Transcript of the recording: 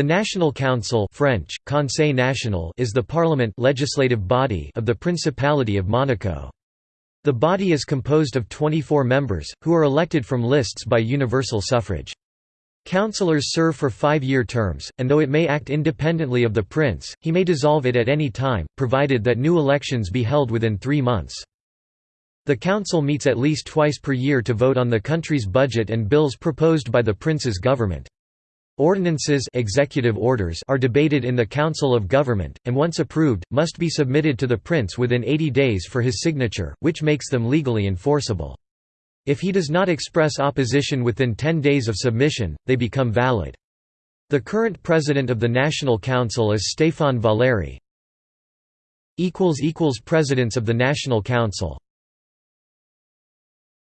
The National Council French, Conseil National is the parliament legislative body of the Principality of Monaco. The body is composed of 24 members, who are elected from lists by universal suffrage. Councillors serve for five-year terms, and though it may act independently of the prince, he may dissolve it at any time, provided that new elections be held within three months. The council meets at least twice per year to vote on the country's budget and bills proposed by the prince's government. Ordinances executive orders are debated in the Council of Government, and once approved, must be submitted to the prince within 80 days for his signature, which makes them legally enforceable. If he does not express opposition within 10 days of submission, they become valid. The current president of the National Council is Stéphane Valeri. Presidents of the National Council